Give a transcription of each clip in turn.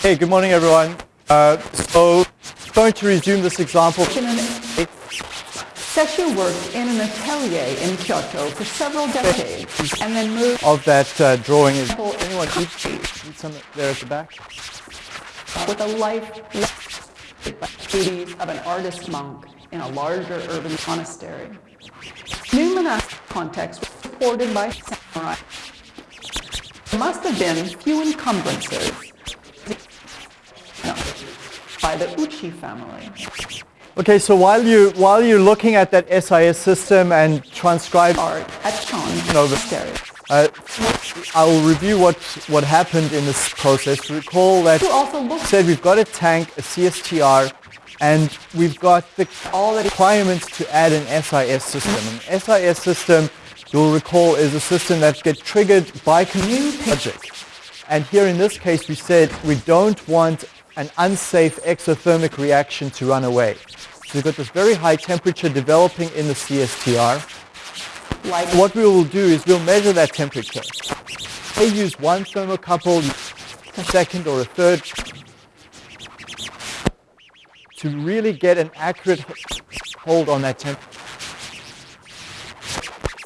Hey, good morning, everyone. Uh, so, going to resume this example. Sesshu worked in an atelier in Kyoto for several decades and then moved of that uh, drawing is anyone need some there at the back? with a life duties of an artist monk in a larger urban monastery. New monastic context was supported by samurai. There must have been few encumbrances no, by the Ouchi family. Okay, so while you while you're looking at that SIS system and transcribe Art at Chan No, but- Uh, I will review what, what happened in this process. Recall that said we've got a tank, a CSTR, and we've got the, all the requirements to add an SIS system. An SIS system, you'll recall, is a system that gets triggered by community logic. And here in this case, we said we don't want an unsafe exothermic reaction to run away. So we've got this very high temperature developing in the CSTR. like What we will do is we'll measure that temperature. They use one thermocouple, a second or a third, to really get an accurate hold on that temp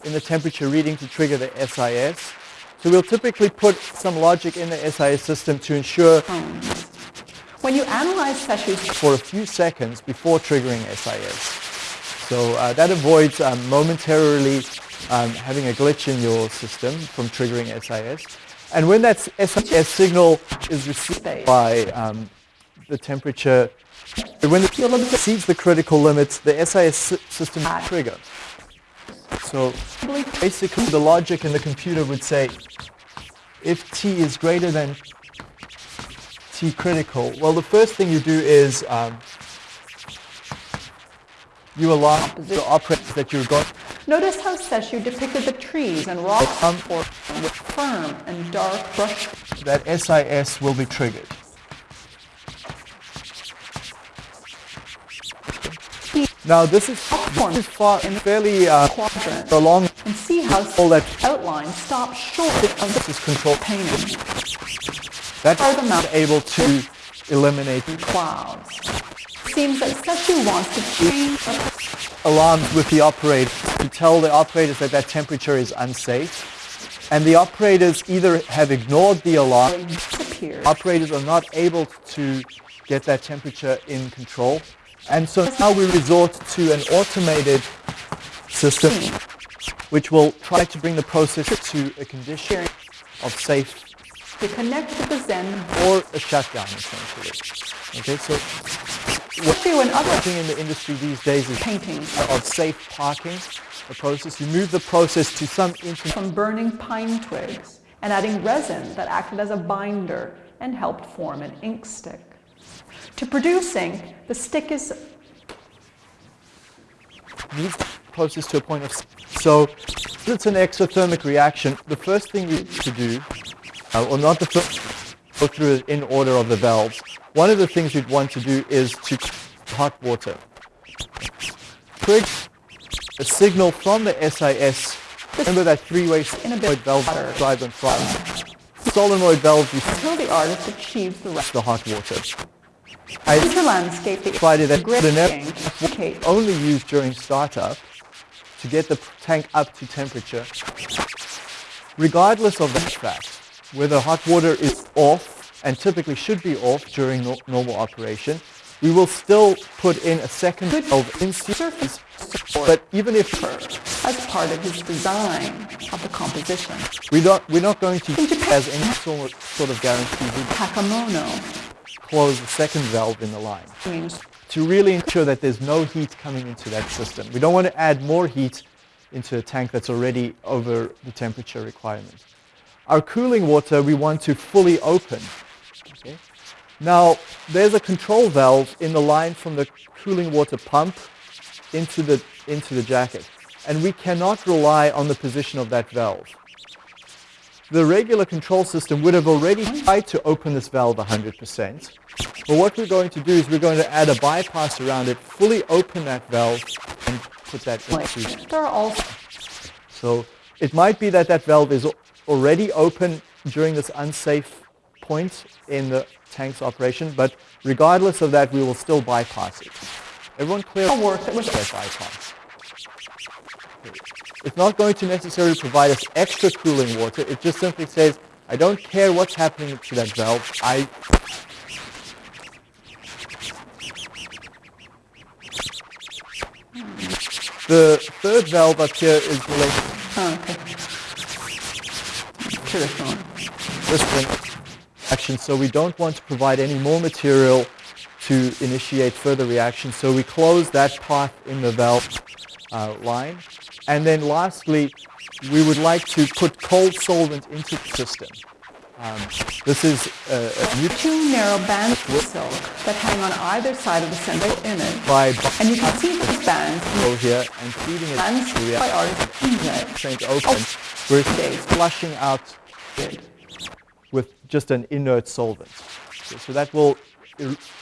in the temperature reading to trigger the SIS. So we'll typically put some logic in the SIS system to ensure. When you analyze Sesshu's for a few seconds before triggering SIS. So uh, that avoids um, momentarily um, having a glitch in your system from triggering SIS. And when that SIS signal is received by um, the temperature, when it exceeds the critical limit, the SIS system will trigger. So basically the logic in the computer would say, if T is greater than T critical, well the first thing you do is um, you alarm the operators that you're going Notice how Sesshu depicted the trees and rocks Um, or with firm and dark brush that SIS will be triggered. Now this is, this is far, fairly uh, quadrant along and see how all that outline stops short of this is control painting that Are the mount- able to eliminate the clouds. Seems that Sesshu wants to change alarms with the operator to tell the operators that that temperature is unsafe. And the operators either have ignored the alarm, operators are not able to get that temperature in control. And so now we resort to an automated system which will try to bring the process to a condition of safe To connect with the Zen or a shutdown essentially. Okay, so Sesshu and other thing in the industry these days is paintings of safe parking, the process. You move the process to some from burning pine twigs and adding resin that acted as a binder and helped form an ink stick. To producing, the stick is moves the process to a point of so it's an exothermic reaction. The first thing you need to do, uh, or not the first, go through it in order of the valves. One of the things you'd want to do is to hot water. Trigger a signal from the SIS. Remember that three-way solenoid valve drive on front. Solenoid valve you until the artist achieves the rest. the hot water. I Future landscape the decided that grid only used during startup to get the tank up to temperature. Regardless of that fact, whether hot water is off and typically should be off during no- normal operation, we will still put in a second valve in surface. support But even if as part of his design of the composition. we don't, we're not going to as any sort sort of guarantee Takamono close the second valve in the line. to really ensure that there's no heat coming into that system. We don't want to add more heat into a tank that's already over the temperature requirement. Our cooling water we want to fully open. Okay? Now, there's a control valve in the line from the cooling water pump into the, into the jacket. And we cannot rely on the position of that valve. The regular control system would have already tried to open this valve 100%. But what we're going to do is we're going to add a bypass around it, fully open that valve, and put that into. there are also So it might be that that valve is already open during this unsafe point in the tank's operation, but regardless of that, we will still bypass it. Everyone clear? Work. It was bypass. It's not going to necessarily provide us extra cooling water. It just simply says, I don't care what's happening to that valve. I The third valve up here is related Oh, okay. To this one. this one action, so we don't want to provide any more material to initiate further reaction. So we close that path in the valve uh, line. And then lastly, we would like to put cold solvent into the system. Um, this is a, a new Two narrow bands of silk that hang on either side of the central image. by And you can see these bands Bo here and feeding it bands to by the artists in open. We're flushing out with just an inert solvent. So, that will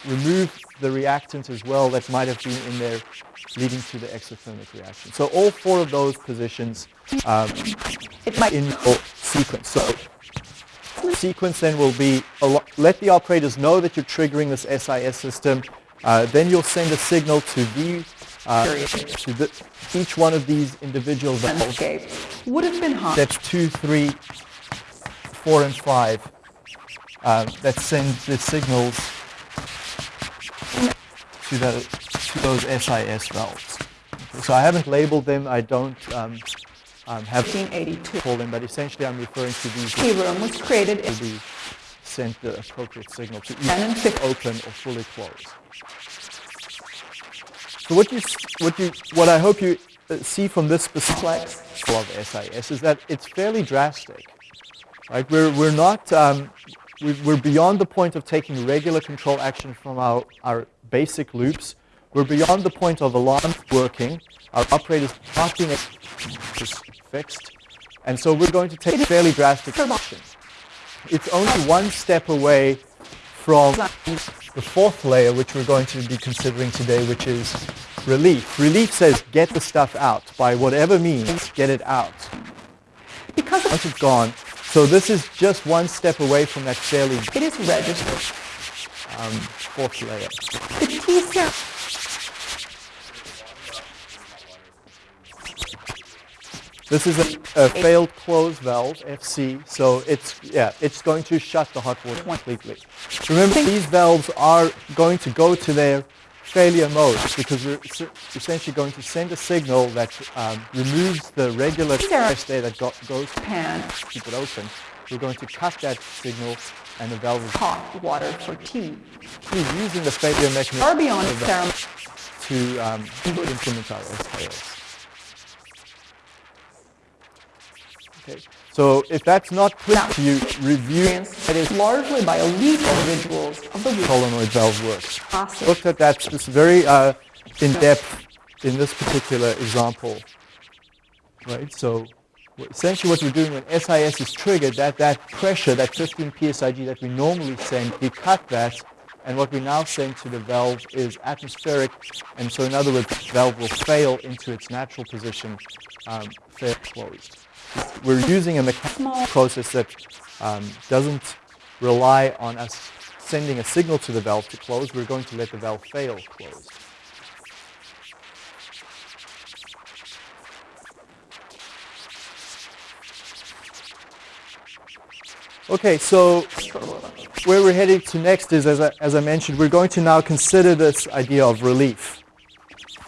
remove the reactant as well that might have been in there leading to the exothermic reaction. So all four of those positions um, It might in your sequence. So the sequence then will be a let the operators know that you're triggering this SIS system. Uh, then you'll send a signal to the uh, to the, each one of these individual valves. would have been hot. Steps two, three, four, and five uh, that send the signals to, the, to those SIS valves. Okay, So I haven't labeled them. I don't um, um, have 1982. call them, but essentially I'm referring to these Tea room was created will be sent the appropriate signal to either open or fully close. So what you, what you, what I hope you uh, see from this specific of SIS is that it's fairly drastic. Right? We're, we're not, um, we're beyond the point of taking regular control action from our, our basic loops. We're beyond the point of alarm working. Our operators not being fixed. And so we're going to take fairly drastic action. It's only one step away from the fourth layer, which we're going to be considering today, which is relief. Relief says get the stuff out by whatever means, get it out. because Once it's gone. So this is just one step away from that fairly it is registered. Um, fourth layer. The T cell This is a, a failed close valve, FC, so it's, yeah, it's going to shut the hot water completely. Remember, these valves are going to go to their failure mode because we're essentially going to send a signal that um, removes the regular test there that go, goes to pan keep it open. We're going to cut that signal and the valve is hot water for tea. He's using the failure mechanism Far beyond to um, implement our SIS. Okay. So if that's not clear to you, review That is largely by elite individuals of the solenoid valve works. Classic. Looked at that this very uh, in depth in this particular example. Right. So essentially, what we're doing when SIS is triggered, that that pressure, that 15 psig that we normally send, we cut that, and what we now send to the valve is atmospheric, and so in other words, the valve will fail into its natural position, um, fail closed. We're using a mechanical process that um, doesn't rely on us sending a signal to the valve to close. We're going to let the valve fail closed. Okay, so where we're heading to next is, as I, as I mentioned, we're going to now consider this idea of relief.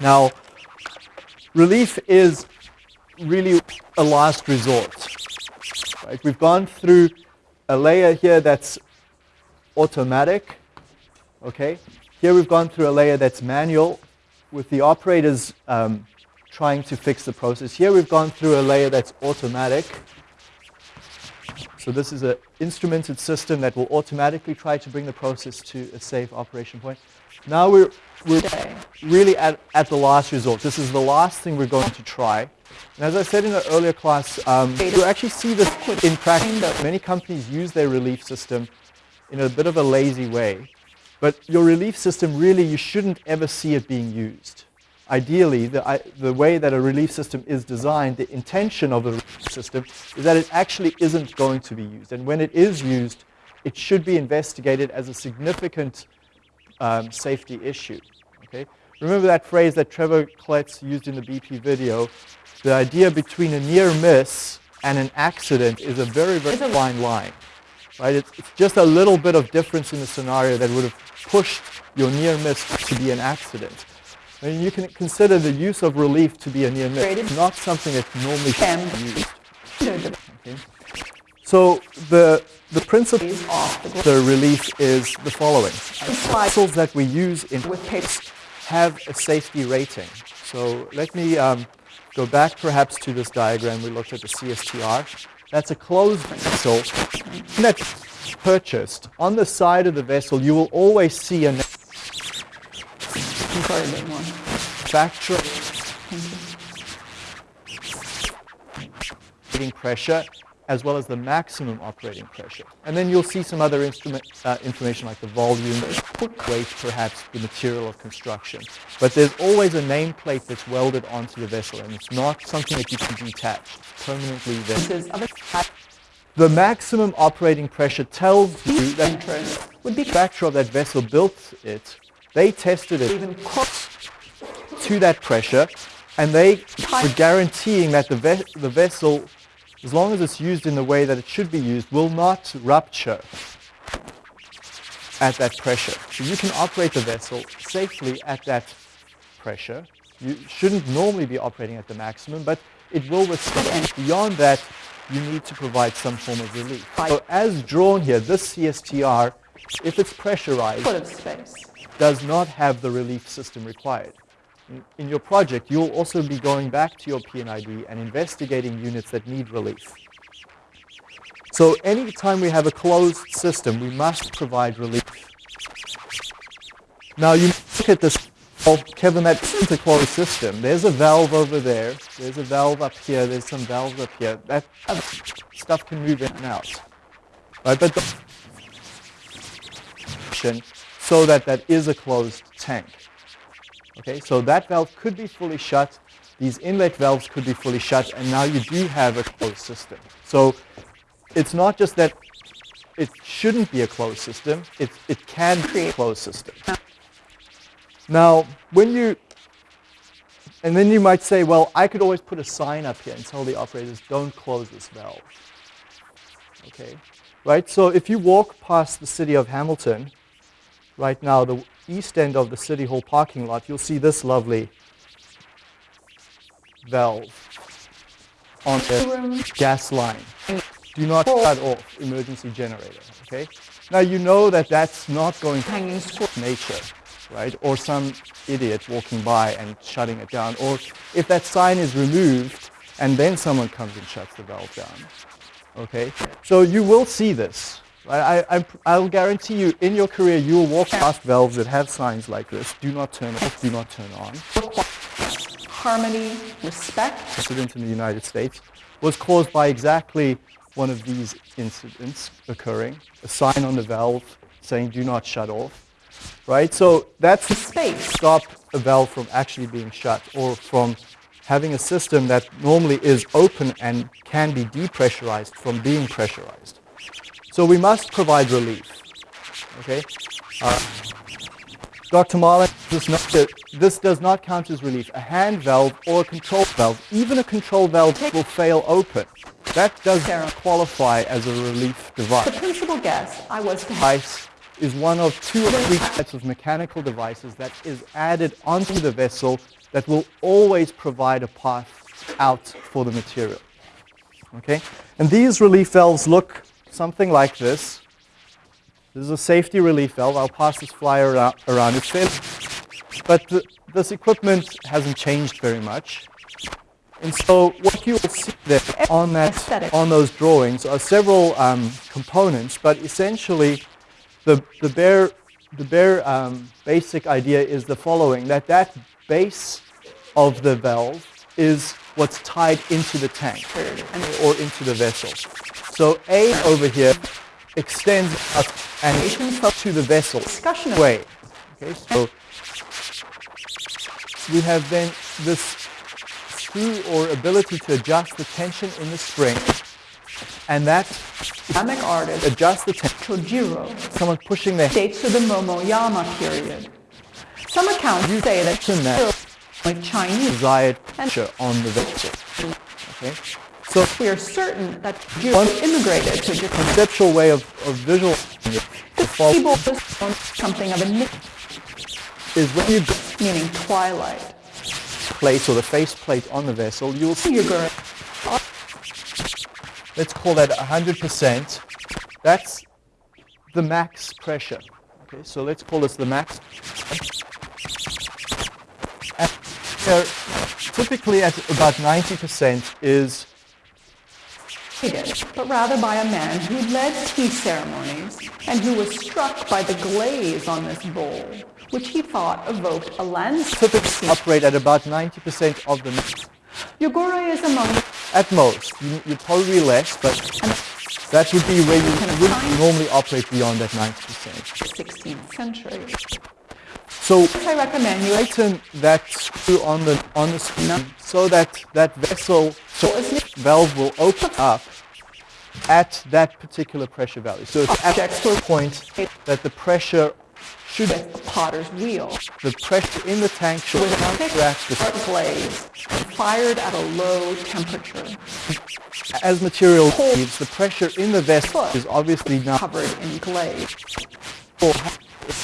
Now, relief is really a last resort. Right? We've gone through a layer here that's automatic. Okay, here we've gone through a layer that's manual, with the operators um, trying to fix the process. Here we've gone through a layer that's automatic. So this is an instrumented system that will automatically try to bring the process to a safe operation point. Now we're, we're really at, at the last resort. This is the last thing we're going to try. And as I said in an earlier class, um, you actually see this in practice. That many companies use their relief system in a bit of a lazy way. But your relief system, really, you shouldn't ever see it being used. ideally, the, I, the way that a relief system is designed, the intention of the relief system is that it actually isn't going to be used. And when it is used, it should be investigated as a significant um, safety issue. Okay? Remember that phrase that Trevor Kletz used in the BP video? The idea between a near miss and an accident is a very, very fine line. Right? It's, it's just a little bit of difference in the scenario that would have pushed your near miss to be an accident. I mean, you can consider the use of relief to be a near miss, It's not something that normally used. Okay. So the, the principle of the relief is the following. The vessels that we use in have a safety rating. So let me um, go back perhaps to this diagram. We looked at the CSTR. That's a closed vessel that's purchased. On the side of the vessel, you will always see a factor pressure as well as the maximum operating pressure. And then you'll see some other uh, information like the volume, weight, perhaps the material of construction. But there's always a nameplate that's welded onto the vessel, and it's not something that you can detach permanently there. The maximum operating pressure tells you that the manufacturer of that vessel built it, they tested it to that pressure, and they were guaranteeing that the, ve the vessel as long as it's used in the way that it should be used, will not rupture at that pressure. So you can operate the vessel safely at that pressure. You shouldn't normally be operating at the maximum, but it will withstand. Beyond that, you need to provide some form of relief. So as drawn here, this CSTR, if it's pressurized, does not have the relief system required in your project, you'll also be going back to your P&ID investigating units that need relief. So anytime we have a closed system, we must provide relief. Now you look at this, oh, Kevin, that's a closed system. There's a valve over there. There's a valve up here. There's some valves up here. That stuff can move in and out. Right? But the so that that is a closed tank. Okay, so that valve could be fully shut. These inlet valves could be fully shut, and now you do have a closed system. So it's not just that it shouldn't be a closed system, it, it can be a closed system. Now, when you, and then you might say, well, I could always put a sign up here and tell the operators, don't close this valve. Okay, right? So if you walk past the city of Hamilton, right now, the east end of the City Hall parking lot, you'll see this lovely valve on the gas line. Do not shut off emergency generator, okay? Now you know that that's not going to nature, right? Or some idiot walking by and shutting it down. Or if that sign is removed and then someone comes and shuts the valve down, okay? So you will see this, I, I, will guarantee you, in your career, you will walk past valves that have signs like this. Do not turn off, do not turn on. Harmony, respect. Incident in the United States was caused by exactly one of these incidents occurring. A sign on the valve saying do not shut off. Right? So that's the space. Stop a valve from actually being shut or from having a system that normally is open and can be depressurized from being pressurized. So we must provide relief. Okay? Uh, Dr. Marlin, this, this does not count as relief. A hand valve or a control valve, even a control valve will fail open. That does qualify as a relief device. The principal guess I was to device is one of two or three types of mechanical devices that is added onto the vessel that will always provide a path out for the material. Okay? And these relief valves look something like this. This is a safety relief valve. I'll pass this flyer around. It's fairly, but the, this equipment hasn't changed very much. And so what you will see there on, that, on those drawings are several um, components, but essentially the, the bare, the bare um, basic idea is the following, that that base of the valve is what's tied into the tank or into the vessel. So A over here extends up and to the vessel way. Okay, so we have then this screw or ability to adjust the tension in the spring. And that Ceramic artist adjusts the tension. Chojiro Someone pushing their dates to the Momoyama period. Some accounts you say that that like Chinese, desired pressure on the vessel. Okay? So we are certain that Chojiro immigrated to Japan. conceptual way of, of visualizing it the People was something of a nick, is when you meaning twilight. plate or the face plate on the vessel, you will see, Figure let's call that 100%. That's the max pressure. Okay, so let's call this the max. And there, typically at about 90% is but rather by a man who led tea ceremonies and who was struck by the glaze on this bowl, which he thought evoked a landscape typically operate at about 90% of the mix. Yogura is among the At most. You, you're probably less, but that would be where you wouldn't normally operate beyond that 90%. 16th century. So I recommend you tighten that screw on the on the screw so that that vessel so valve will open up at that particular pressure value. So it's at that point that the pressure should with the potter's wheel. The pressure in the tank should with a thick counteract the dark fired at a low temperature. As material leaves, the pressure in the vessel is obviously now covered in glaze.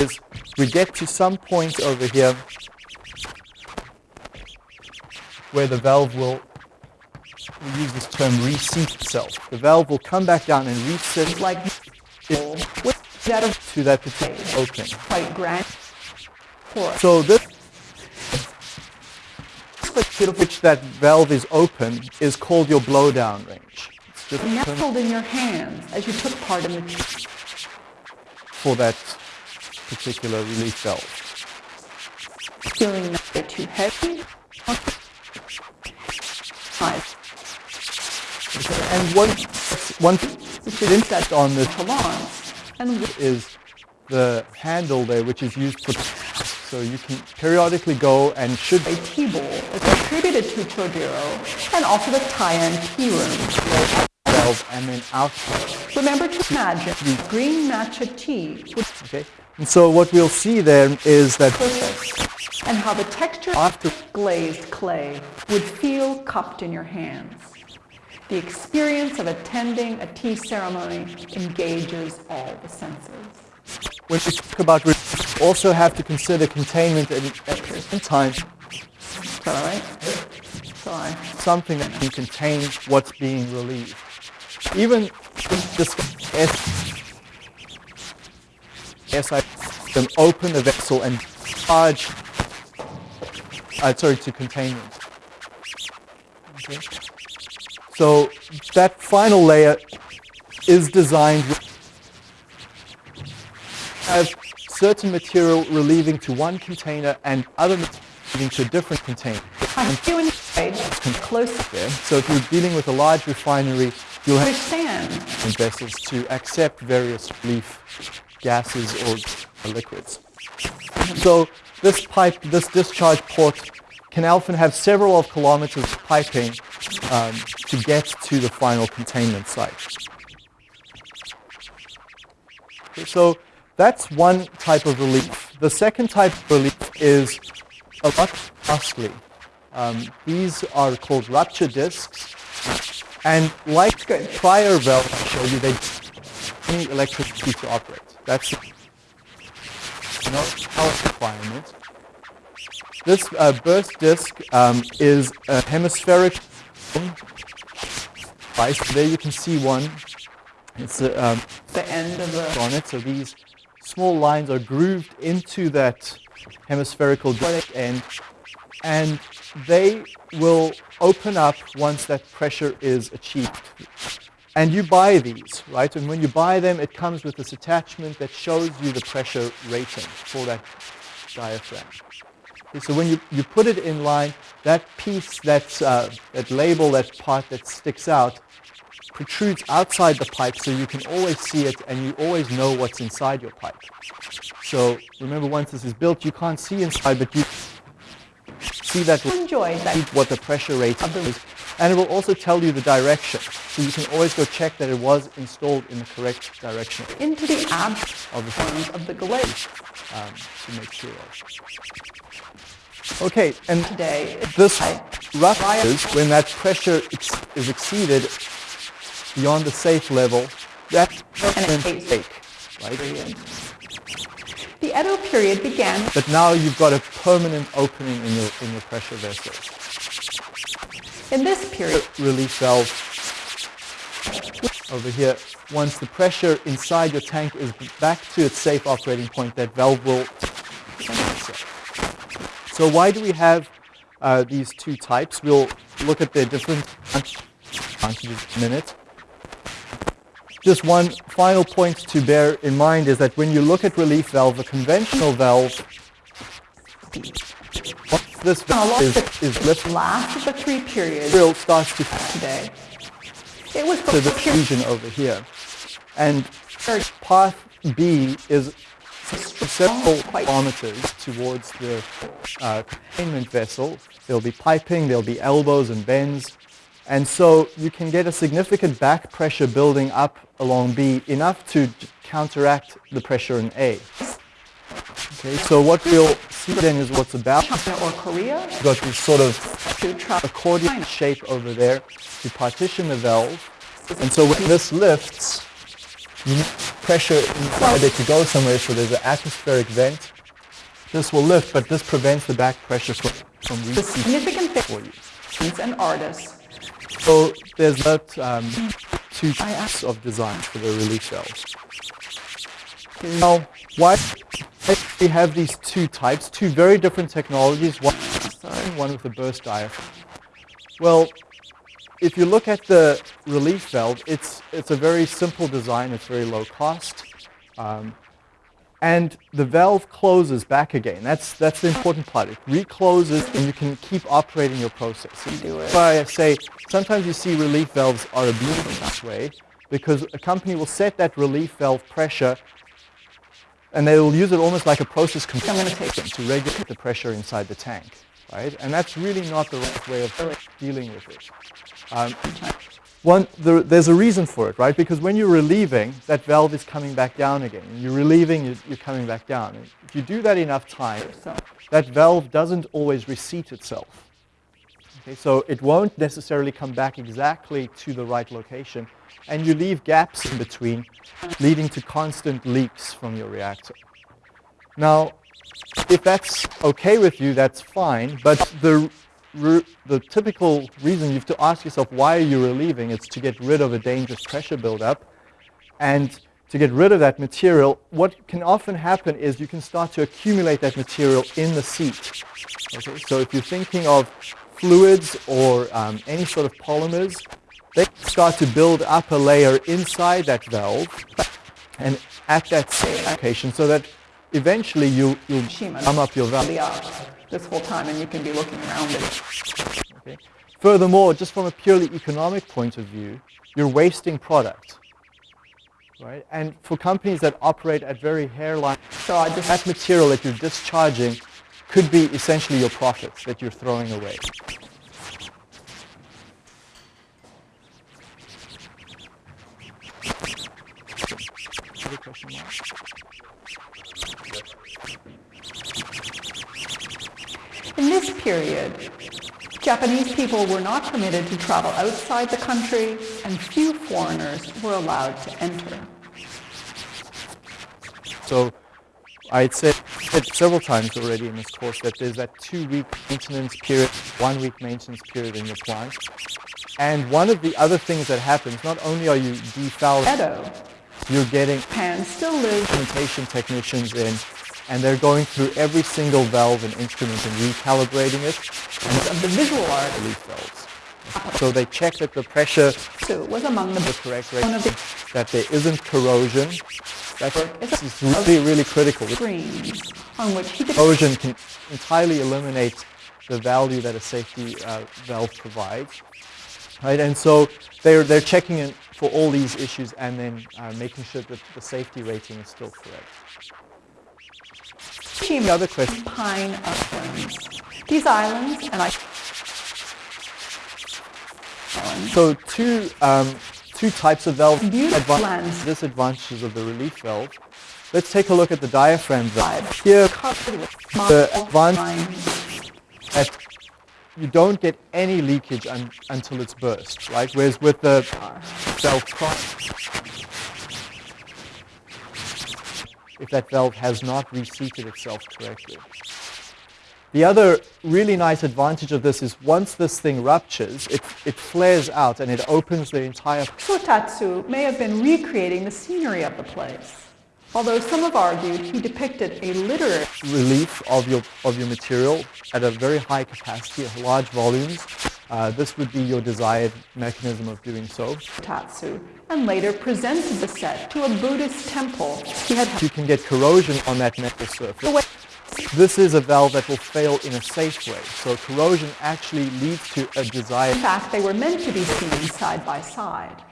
Is we get to some point over here where the valve will we use this term reseat itself. The valve will come back down and reset like that of to that particular open. quite grand. So this which that valve is open is called your blowdown range. It's just nestled in your hands as you took part in the for that particular relief valve. feeling not a bit too heavy. Nice. And one one is insect on this salons and is the handle there, which is used for. So you can periodically go and should a tea bowl is attributed to Chojiro and also the Tai-an tea room. and then out. Remember to imagine the green matcha tea Okay. And so what we'll see there is that and how the texture After- of glazed clay would feel cupped in your hands. The experience of attending a tea ceremony engages all the senses. when we talk about we also have to consider containment and same time Is that all right? Sorry. something that can contain what's being relieved. Even this S, SI system open the vessel and charge, uh, sorry, to containment. Okay. So that final layer is designed with have certain material relieving to one container and other material relieving to a different container. I you inside close there. So if you're dealing with a large refinery, you'll have vessels to accept various relief gases or liquids. So this pipe, this discharge port can often have several of kilometers of piping um, to get to the final containment site. So that's one type of relief. The second type of relief is a lot costly. Um, these are called rupture discs. And like prior valve I showed you, they need electricity to operate. That's no power requirement. This uh, burst disc um, is a hemispheric device. There you can see one. It's a, um, the end of the on it. So these small lines are grooved into that hemispherical disc end, and they will open up once that pressure is achieved. And you buy these, right? And when you buy them, it comes with this attachment that shows you the pressure rating for that diaphragm. Okay, so when you, you put it in line, that piece, that, uh, that label, that part that sticks out, protrudes outside the pipe so you can always see it and you always know what's inside your pipe. So remember once this is built, you can't see inside, but you see that enjoyed that what the pressure the- is, and it will also tell you the direction. So you can always go check that it was installed in the correct direction into the abs of the forms of the glaze. um, to make sure of. Okay, and Today, this rough is when that pressure ex- is exceeded beyond the safe level, that And it permanent right? The Edo period began But now you've got a permanent opening in your in your pressure vessel. In this period. Relief valve over here. Once the pressure inside your tank is back to its safe operating point, that valve will. So why do we have uh, these two types? We'll look at their different advantages in a minute. Just one final point to bear in mind is that when you look at relief valve, a conventional valve, this is, is lifted, last of the three periods it starts to today. It was to the this region over here. And path B is several kilometers towards the uh, containment vessel. There'll be piping, there'll be elbows and bends. And so you can get a significant back pressure building up along B, enough to counteract the pressure in A. Okay, so what we'll see then is what's about. China or Korea You've got this sort of accordion shape over there to partition the valve. And so when this lifts, you need pressure inside it to go somewhere, so there's an atmospheric vent. This will lift, but this prevents the back pressure from, from the reaching significant for you. and artists. So there's about um, two types of designs for the relief valves. Now, why we have these two types, two very different technologies, one, one with a burst diaphragm? Well, if you look at the relief valve, it's, it's a very simple design, it's very low cost. Um, and the valve closes back again. That's, that's the important part. It recloses and you can keep operating your process. Do it. Why I say sometimes you see relief valves are abused in that way because a company will set that relief valve pressure and they will use it almost like a process I'm gonna computer take to regulate the pressure inside the tank, right? And that's really not the right way of dealing with it. Um, one, there, there's a reason for it, right? Because when you're relieving, that valve is coming back down again. You're relieving, you're, you're coming back down. And if you do that enough times, that valve doesn't always reseat itself. Okay, so it won't necessarily come back exactly to the right location, and you leave gaps in between, leading to constant leaks from your reactor. Now, if that's okay with you, that's fine, but the, the typical reason you have to ask yourself why are you relieving is to get rid of a dangerous pressure buildup, and to get rid of that material, what can often happen is you can start to accumulate that material in the seat. Okay? So if you're thinking of fluids or um, any sort of polymers, they start to build up a layer inside that valve and at that same location so that eventually you, you'll gum up your valve. up uh, this whole time and you can be looking around it. Okay? Furthermore, just from a purely economic point of view, you're wasting product. Right? And for companies that operate at very hairline, So just that material that you're discharging could be essentially your profits that you're throwing away. Other question, Mark? In this period, Japanese people were not permitted to travel outside the country and few foreigners were allowed to enter. So I'd said said several times already in this course that there's that two-week maintenance period, one-week maintenance period in your plant. And one of the other things that happens, not only are you defouling, Edo, you're getting Japan still lives instrumentation technicians in, and they're going through every single valve and instrument and recalibrating it, and of the visual art, relief valves. So they check that the pressure so it was among the the correct rate, one of the that there isn't corrosion. That It's really, really critical. on which Corrosion can entirely eliminate the value that a safety uh, valve provides. Right, and so they're, they're checking in for all these issues and then uh, making sure that the safety rating is still correct. The other question. Pine islands. These islands, and I. So two um, two types of valve Beautiful advan- disadvantages of the relief valve. Let's take a look at the diaphragm valve. Here, The small advan- lines. that you don't get any leakage un- until it's burst, right? Whereas with the valve cross, if that valve has not reseated itself correctly. The other really nice advantage of this is once this thing ruptures, it, it flares out and it opens the entire Sotatsu may have been recreating the scenery of the place. Although some have argued he depicted a literary relief of your, of your material at a very high capacity, at large volumes. Uh, this would be your desired mechanism of doing so. Tatsu and later presented the set to a Buddhist temple he had You can get corrosion on that metal surface. This is a valve that will fail in a safe way. So corrosion actually leads to a desired In fact, they were meant to be seen side by side.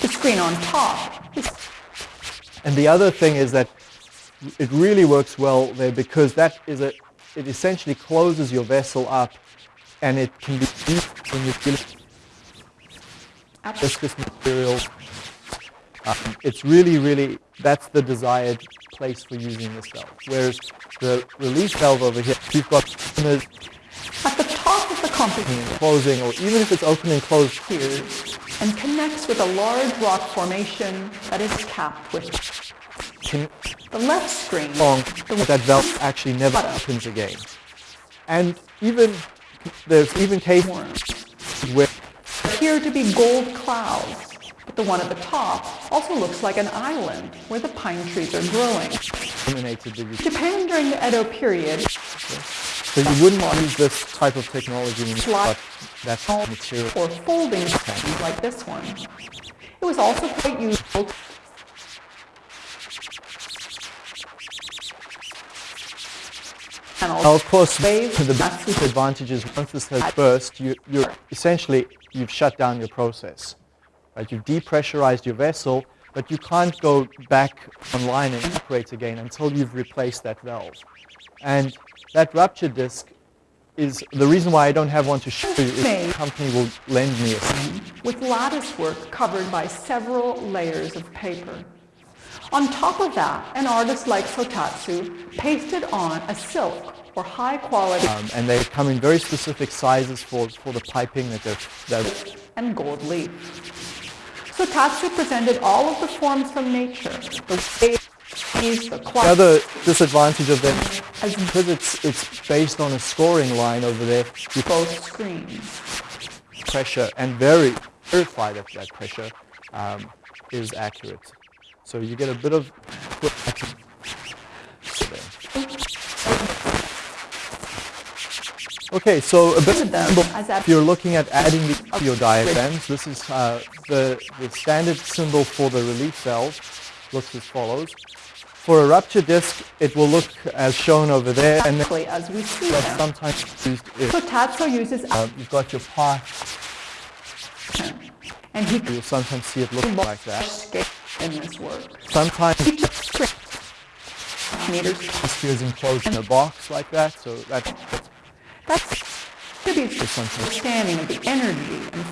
The screen on top is And the other thing is that it really works well there because that is a, it essentially closes your vessel up and it can be used when you're dealing viscous material. Um, it's really, really, that's the desired place for using this valve. Whereas the release valve over here, you've got customers at the top of the and closing, or even if it's open and closed here and connects with a large rock formation that is capped with can the left screen. long, that valve actually never opens again. And even, there's even cases where appear to be gold clouds, but the one at the top also looks like an island where the pine trees are growing. eliminated the use. Japan during the Edo period So you wouldn't want to use this type of technology when you've that material. or folding pens like this one. It was also quite useful Now, of course, Wave the massive- big advantage once this has burst, you, you're essentially, you've shut down your process. Right? You've depressurized your vessel, but you can't go back online and operate again until you've replaced that valve. And that rupture disc is the reason why I don't have one to show you is the company will lend me a set. with lattice work covered by several layers of paper. On top of that, an artist like Sotatsu pasted on a silk or high quality Um, and they come in very specific sizes for, for the piping that they're, they're and gold leaf. Sotatsu presented all of the forms from nature, the the The other disadvantage of them, as because it's, it's based on a scoring line over there, you both screens. pressure and very verify that that pressure um, is accurate. So you get a bit of Okay, so a bit of if you're looking at adding the to your diagrams, this is uh, the, the standard symbol for the relief valve looks as follows. For a rupture disc, it will look as shown over there, and Exactly as we see that's sometimes used is Sotatsu uses uh, you've got your path, and he you'll sometimes see it look like that. in this work. Sometimes meters. this is enclosed in a box like that, so that, that's That's to be understanding of the energy and.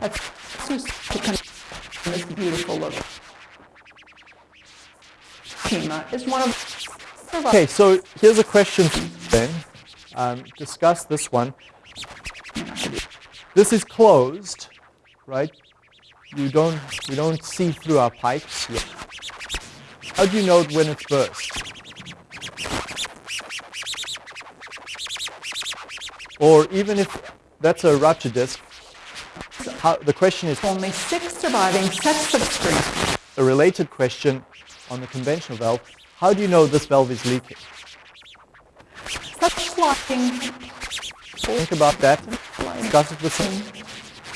That's so to this beautiful look. Is one of Okay, so here's a question then. Um, discuss this one. This is closed, right? You don't, we don't see through our pipes yet. How do you know when it's burst? Or even if that's a rupture disc, how, the question is only six surviving sets of screens. a related question on the conventional valve. How do you know this valve is leaking? Such sliding Think about that. Discuss it with them.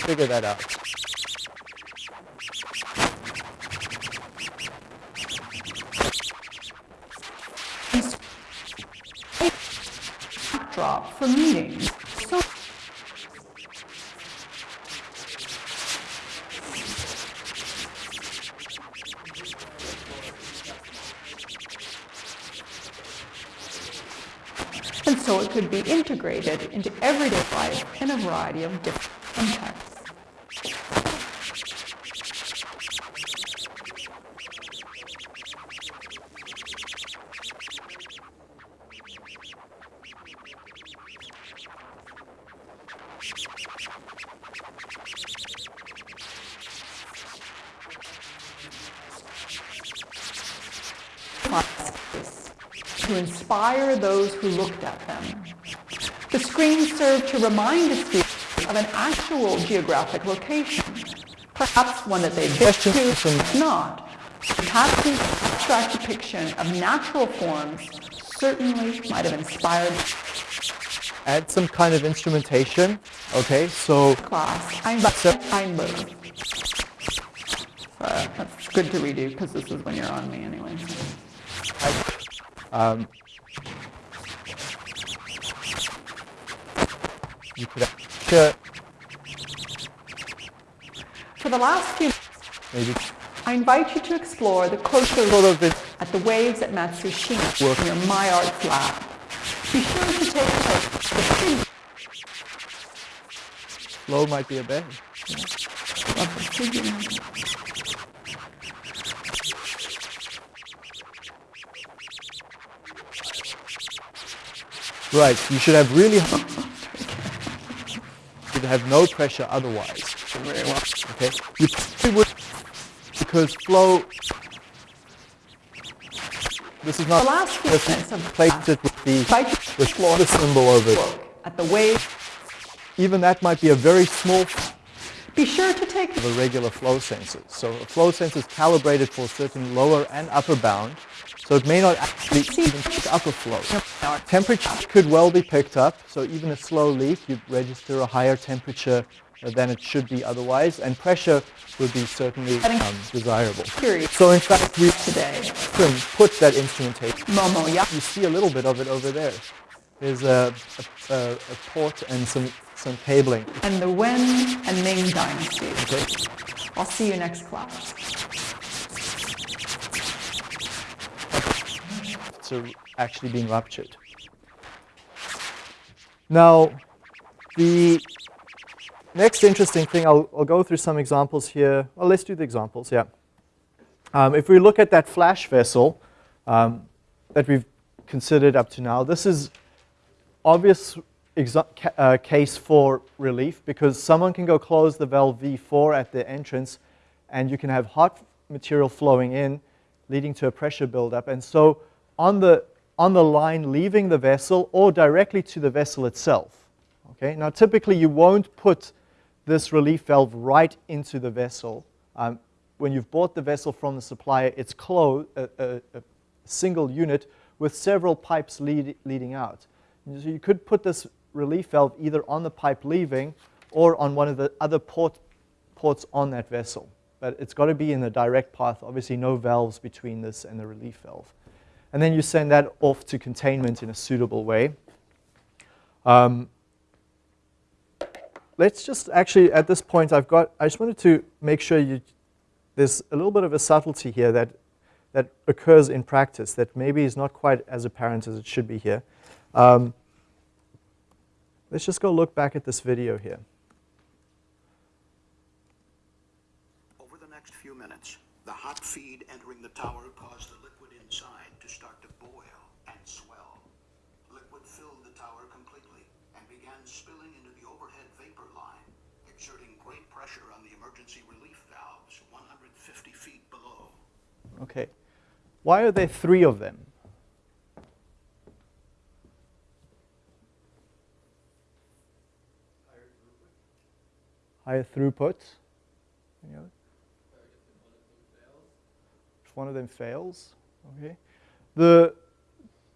Figure that out. drop for meetings. Could be integrated into everyday life in a variety of different served to remind the students of an actual geographic location, perhaps one that they've been to, not. Perhaps the abstract depiction of natural forms certainly might have inspired Add some kind of instrumentation. Okay, so class. Einberg. Uh, that's good to redo because this is when you're on me anyway. um, you could For the last few maybe I invite you to explore the sort look of it, at the waves at Matsushima Work. in My Arts lab. Be sure to take the the flow might be a bit. of the figure. Right, you should have really should have no pressure otherwise. Okay, you probably would because flow. This is not The last few of placed it with the invite you to with the symbol over it. at the waves. Even that might be a very small Be sure to take of a regular flow sensor. So a flow sensor is calibrated for a certain lower and upper bound, so it may not actually even pick up a flow. Temperature could well be picked up, so even a slow leak, you'd register a higher temperature than it should be otherwise, and pressure would be certainly um, desirable. So in fact, we today. can put that instrumentation. Momo. You see a little bit of it over there. There's a, a, a, a port and some, some cabling. and the Wen and Ming dynasties. Okay. I'll see you next class. Actually being ruptured. Now, the next interesting thing, I'll, I'll go through some examples here. Well, let's do the examples, yeah. Um, if we look at that flash vessel um, that we've considered up to now, this is obvious uh, case for relief because someone can go close the valve V4 at the entrance and you can have hot material flowing in leading to a pressure buildup. And so on the, on the line leaving the vessel or directly to the vessel itself. Okay? Now typically you won't put this relief valve right into the vessel. Um, when you've bought the vessel from the supplier, it's closed, a, a, a single unit with several pipes lead, leading out. So you could put this relief valve either on the pipe leaving or on one of the other port, ports on that vessel. But it's got to be in the direct path. Obviously, no valves between this and the relief valve. And then you send that off to containment in a suitable way. Um, let's just actually, at this point, I've got, I just wanted to make sure you, there's a little bit of a subtlety here that, that occurs in practice that maybe is not quite as apparent as it should be here. Um, let's just go look back at this video here. Over the next few minutes, the hot feed entering the tower caused the liquid inside to start to boil and swell. Liquid filled the tower completely and began spilling into the overhead vapor line, exerting great pressure on the emergency relief valves 150 feet below. Okay. Why are there three of them? Higher throughput. Any other? If one of them fails, okay. The,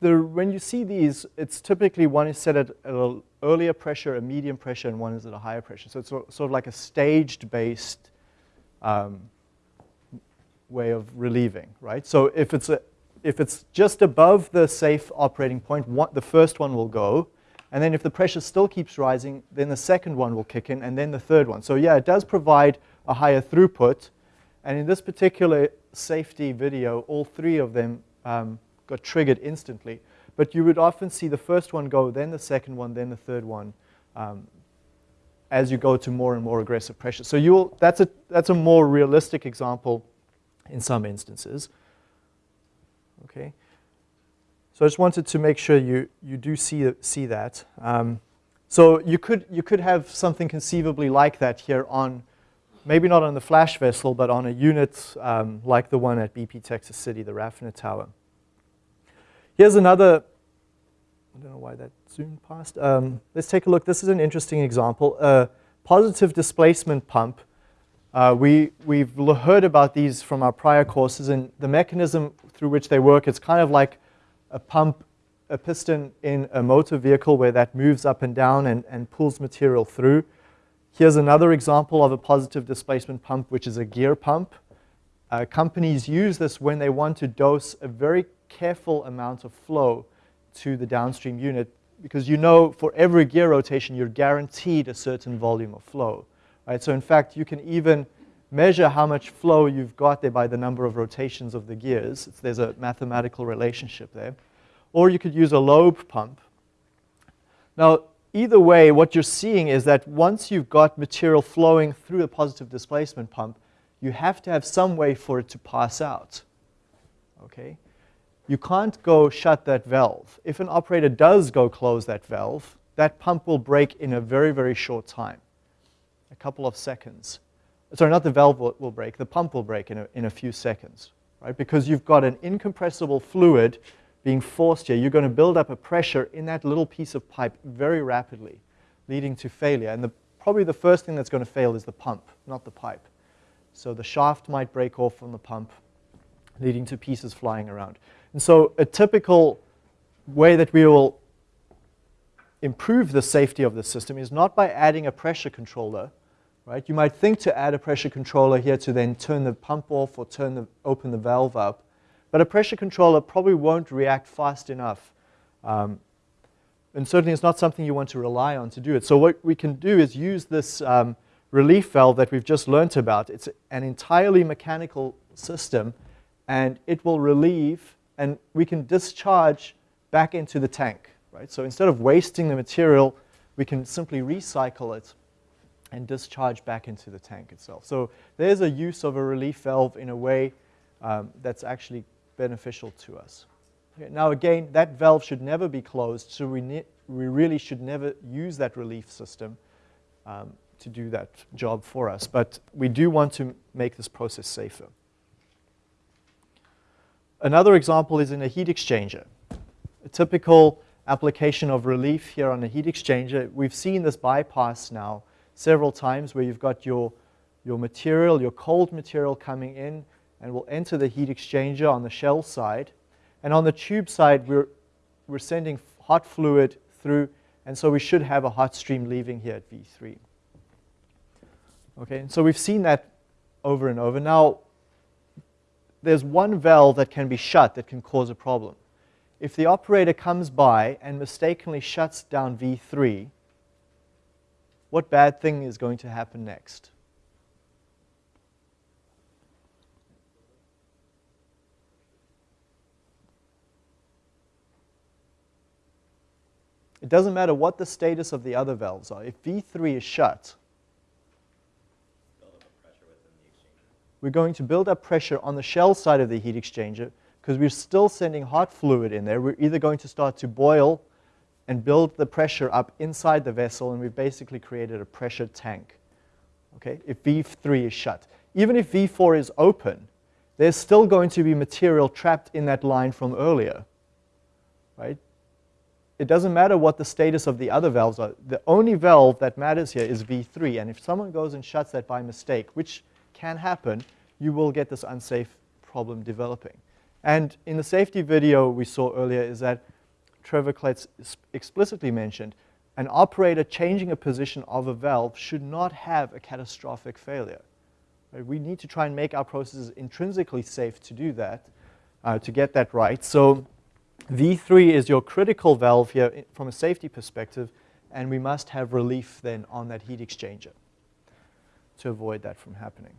the, when you see these, it's typically one is set at an earlier pressure, a medium pressure, and one is at a higher pressure. So it's sort sort of like a staged-based um, way of relieving, right? So if it's, a, if it's just above the safe operating point, one, the first one will go, and then if the pressure still keeps rising, then the second one will kick in, and then the third one. So yeah, it does provide a higher throughput, and in this particular safety video, all three of them um, got triggered instantly. but you would often see the first one go, then the second one, then the third one, um, as you go to more and more aggressive pressure. So you'll, that's, a, that's a more realistic example in some instances. Okay. So I just wanted to make sure you, you do see, see that. Um, so you could, you could have something conceivably like that here on, maybe not on the flash vessel, but on a unit um, like the one at BP Texas City, the Raffinate Tower. Here's another, I don't know why that zoomed past. Um, let's take a look. This is an interesting example. A positive displacement pump. Uh, we, we've heard about these from our prior courses, and the mechanism through which they work, it's kind of like a pump, a piston in a motor vehicle where that moves up and down and, and pulls material through. Here's another example of a positive displacement pump, which is a gear pump. Uh, companies use this when they want to dose a very careful amount of flow to the downstream unit because you know for every gear rotation you're guaranteed a certain volume of flow. Right? So in fact, you can even measure how much flow you've got there by the number of rotations of the gears. There's a mathematical relationship there. Or you could use a lobe pump. Now, either way, what you're seeing is that once you've got material flowing through a positive displacement pump, you have to have some way for it to pass out. Okay? You can't go shut that valve. If an operator does go close that valve, that pump will break in a very, very short time, a couple of seconds. Sorry, not the valve will, will break, the pump will break in a, in a few seconds, right? Because you've got an incompressible fluid being forced here. You're going to build up a pressure in that little piece of pipe very rapidly, leading to failure. And the, probably the first thing that's going to fail is the pump, not the pipe. So the shaft might break off from the pump, leading to pieces flying around. And so a typical way that we will improve the safety of the system is not by adding a pressure controller, right? You might think to add a pressure controller here to then turn the pump off or turn the, open the valve up, but a pressure controller probably won't react fast enough. Um, and certainly it's not something you want to rely on to do it. So what we can do is use this um, relief valve that we've just learned about. It's an entirely mechanical system, and it will relieve and we can discharge back into the tank. Right? So instead of wasting the material, we can simply recycle it and discharge back into the tank itself. So there's a use of a relief valve in a way um, that's actually beneficial to us. Okay, now again, that valve should never be closed, so we, we really should never use that relief system um, to do that job for us. But we do want to make this process safer. Another example is in a heat exchanger. A typical application of relief here on a heat exchanger, we've seen this bypass now several times where you've got your, your material, your cold material coming in and will enter the heat exchanger on the shell side. And on the tube side, we're, we're sending hot fluid through, and so we should have a hot stream leaving here at V3. Okay, and so we've seen that over and over. Now, there's one valve that can be shut that can cause a problem. If the operator comes by and mistakenly shuts down V3, what bad thing is going to happen next? It doesn't matter what the status of the other valves are. If V3 is shut, we're going to build up pressure on the shell side of the heat exchanger because we're still sending hot fluid in there. We're either going to start to boil and build the pressure up inside the vessel, and we've basically created a pressure tank, okay, if V3 is shut. Even if V4 is open, there's still going to be material trapped in that line from earlier, right? It doesn't matter what the status of the other valves are. The only valve that matters here is V3, and if someone goes and shuts that by mistake, which can happen, you will get this unsafe problem developing. And in the safety video we saw earlier is that Trevor Kletz explicitly mentioned an operator changing a position of a valve should not have a catastrophic failure. We need to try and make our processes intrinsically safe to do that, uh, to get that right. So V3 is your critical valve here from a safety perspective, and we must have relief then on that heat exchanger to avoid that from happening.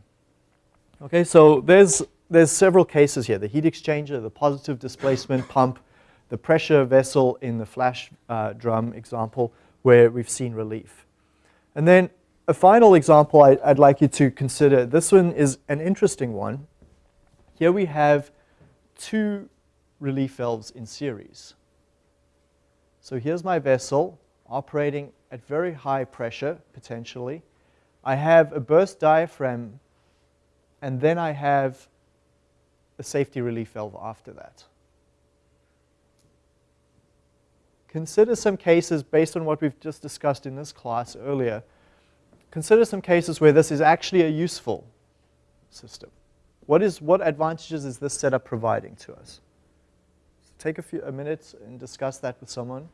Okay, so there's, there's several cases here. The heat exchanger, the positive displacement pump, the pressure vessel in the flash uh, drum example where we've seen relief. And then a final example I, I'd like you to consider. This one is an interesting one. Here we have two relief valves in series. So here's my vessel operating at very high pressure, potentially. I have a burst diaphragm, and then I have a safety relief valve after that. Consider some cases based on what we've just discussed in this class earlier. Consider some cases where this is actually a useful system. What, is, what advantages is this setup providing to us? take a few a and discuss that with someone.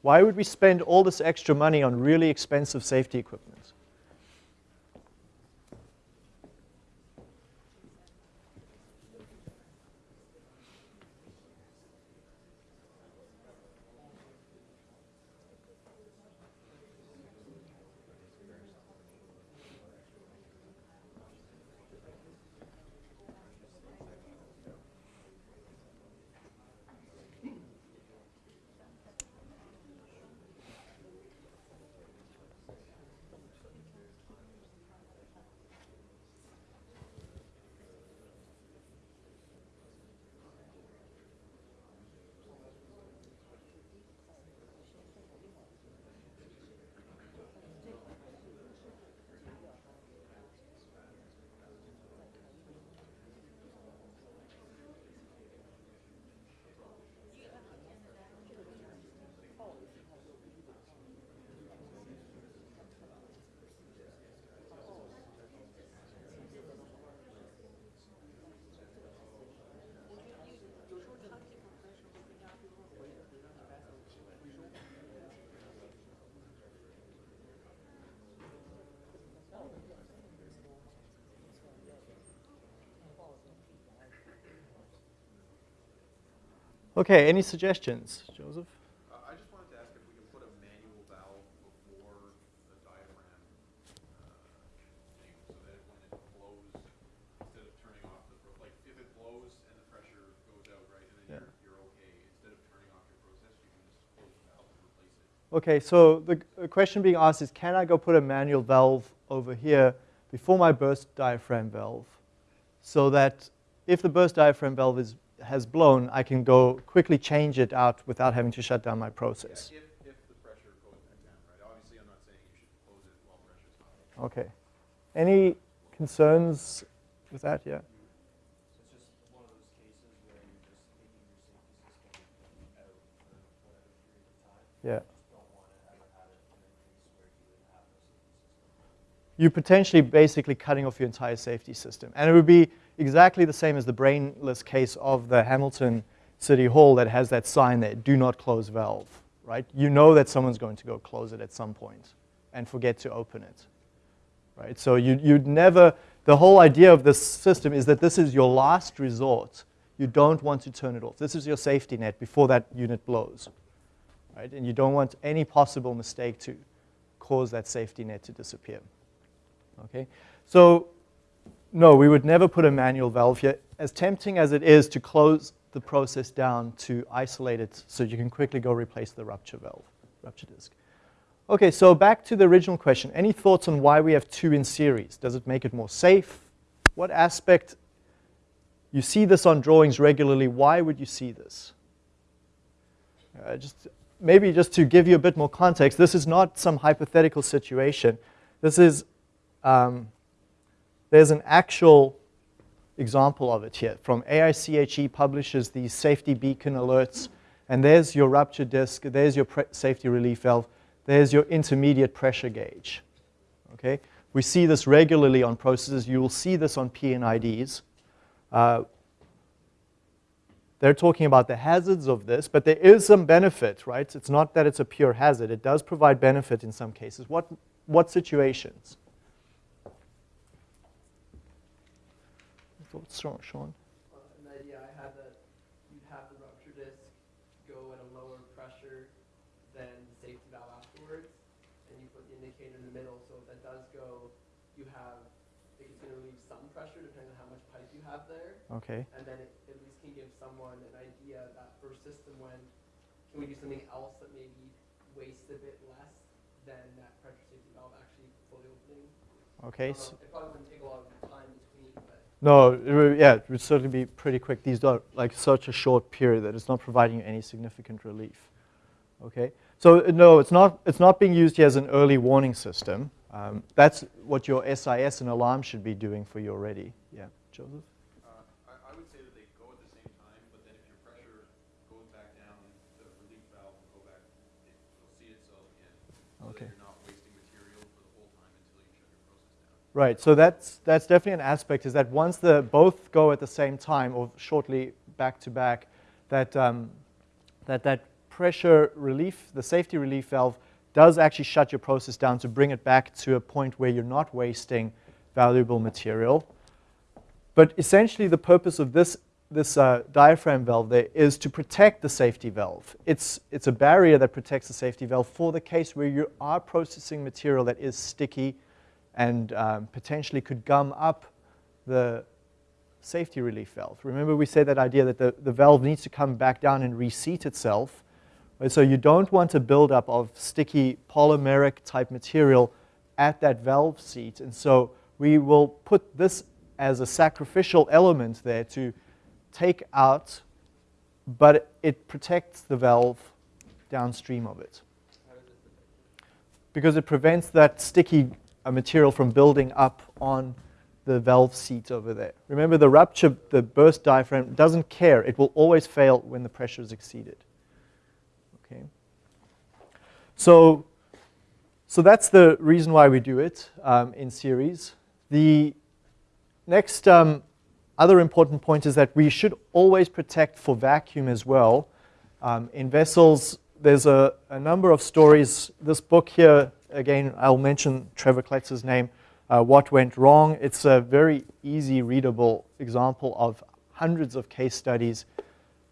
Why would we spend all this extra money on really expensive safety equipment? Okay, any suggestions, Joseph? Uh, I just wanted to ask if we can put a manual valve before the diaphragm uh, thing so that when it blows, instead of turning off the, like, if it blows and the pressure goes out, right, and then Yeah. you're, you're okay, instead of turning off your process, you can just close the valve and replace it. Okay, so the, the question being asked is, can I go put a manual valve over here before my burst diaphragm valve so that if the burst diaphragm valve is, has blown, I can go quickly change it out without having to shut down my process? If, if the pressure goes back down, right? Obviously, I'm not saying you should close it while pressure's high. Okay. Any concerns with that? Yeah. So it's just one of those cases where you're just taking your safety system out for whatever period of time. Yeah. Just don't want to ever have it in a case where you would have no safety system. you're potentially basically cutting off your entire safety system. And it would be exactly the same as the brainless case of the Hamilton City Hall that has that sign there, do not close valve, right? You know that someone's going to go close it at some point and forget to open it, right? So you, you'd never, the whole idea of this system is that this is your last resort. You don't want to turn it off. This is your safety net before that unit blows, right? And you don't want any possible mistake to cause that safety net to disappear. Okay, so no, we would never put a manual valve here. As tempting as it is to close the process down to isolate it so you can quickly go replace the rupture valve, rupture disc. Okay, so back to the original question. Any thoughts on why we have two in series? Does it make it more safe? What aspect? You see this on drawings regularly. Why would you see this? Uh, just maybe just to give you a bit more context, this is not some hypothetical situation. This is um, there's an actual example of it here. From AIChE publishes these safety beacon alerts, and there's your rupture disc, there's your safety relief valve, there's your intermediate pressure gauge. Okay? We see this regularly on processes. You will see this on P&IDs. Uh, they're talking about the hazards of this, but there is some benefit, right? It's not that it's a pure hazard. It does provide benefit in some cases. What, what situations? Thoughts, Sean? Uh, an idea I had that you'd have the rupture disc go at a lower pressure than the safety valve afterwards, and you put the indicator in the middle, so if that does go, you have it's going to relieve some pressure depending on how much pipe you have there. Okay. And then it at least can give someone an idea that for system when can we do something else that maybe wastes a bit less than that pressure safety valve actually fully opening. Okay. I don't know, it probably wouldn't take a lot of time between, but No, it yeah, it would certainly be pretty quick. These are like such a short period that it's not providing you any significant relief. Okay, so uh, no, it's not. It's not being used here as an early warning system. Um, that's what your SIS and alarm should be doing for you already. Yeah, Joseph. Uh, I, I would say that they go at the same time, but then if your pressure goes back down, the relief valve will go back, it will seat itself again. So Okay. that you're not wasting material for the whole time until you shut your process down. Right. So that's that's definitely an aspect. Is that once the both go at the same time or shortly back to back, that um, that that pressure relief, the safety relief valve, does actually shut your process down to bring it back to a point where you're not wasting valuable material. But essentially, the purpose of this this uh, diaphragm valve there is to protect the safety valve. It's it's a barrier that protects the safety valve for the case where you are processing material that is sticky and um, potentially could gum up the safety relief valve. Remember we said that idea that the, the valve needs to come back down and reseat itself. So you don't want a buildup of sticky polymeric type material at that valve seat. And so we will put this as a sacrificial element there to take out, but it protects the valve downstream of it because it prevents that sticky uh, material from building up on the valve seat over there. Remember, the rupture, the burst diaphragm doesn't care. It will always fail when the pressure is exceeded. Okay. So, so that's the reason why we do it um, in series. The next um, other important point is that we should always protect for vacuum as well. Um, in vessels, there's a, a number of stories. This book here, again, I'll mention Trevor Kletz's name, uh, What Went Wrong. It's a very easy, readable example of hundreds of case studies,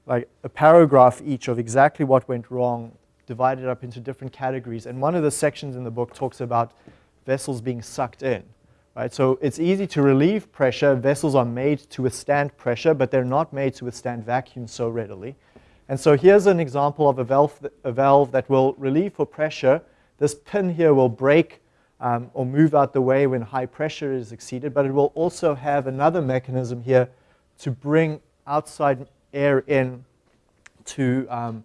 like a paragraph each of exactly what went wrong, divided up into different categories. And one of the sections in the book talks about vessels being sucked in. Right? So it's easy to relieve pressure. Vessels are made to withstand pressure, but they're not made to withstand vacuum so readily. And so here's an example of a valve, a valve that will relieve for pressure. This pin here will break um, or move out the way when high pressure is exceeded, but it will also have another mechanism here to bring outside air in to, um,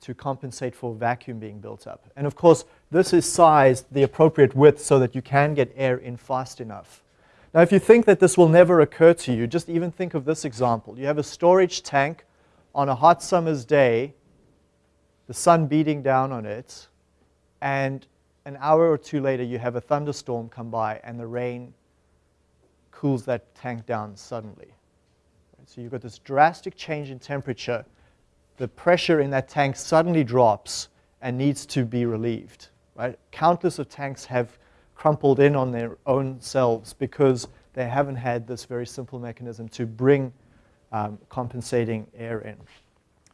to compensate for vacuum being built up. And of course, this is sized the appropriate width so that you can get air in fast enough. Now, if you think that this will never occur to you, just even think of this example. You have a storage tank on a hot summer's day, the sun beating down on it, and an hour or two later you have a thunderstorm come by and the rain cools that tank down suddenly. So you've got this drastic change in temperature. The pressure in that tank suddenly drops and needs to be relieved. Right? Countless of tanks have crumpled in on their own selves because they haven't had this very simple mechanism to bring um, compensating air in.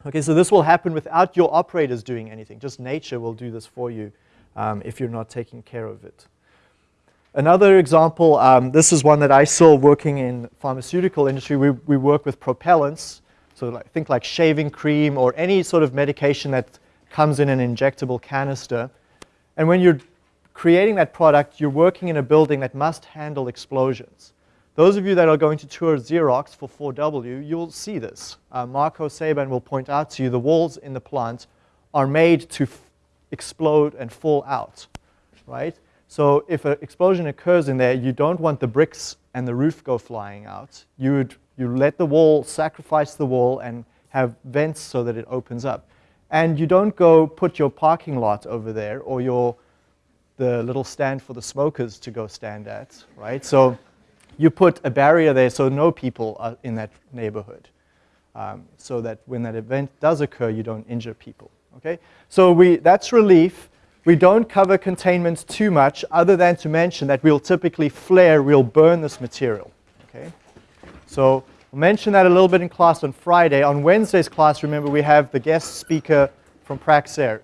Okay, so this will happen without your operators doing anything. Just nature will do this for you um, if you're not taking care of it. Another example, um, this is one that I saw working in pharmaceutical industry. We, we work with propellants, so like, think like shaving cream or any sort of medication that comes in an injectable canister. And when you're creating that product, you're working in a building that must handle explosions. Those of you that are going to tour Xerox for 4W, you'll see this. Uh, Marco Saban will point out to you the walls in the plant are made to explode and fall out, right? So if an explosion occurs in there, you don't want the bricks and the roof go flying out. You would you let the wall, sacrifice the wall, and have vents so that it opens up. And you don't go put your parking lot over there or your the little stand for the smokers to go stand at, right? So you put a barrier there so no people are in that neighborhood, um, so that when that event does occur, you don't injure people. Okay, so we that's relief. We don't cover containment too much, other than to mention that we'll typically flare, we'll burn this material. Okay, so we'll mention that a little bit in class on Friday. On Wednesday's class, remember we have the guest speaker from Praxair.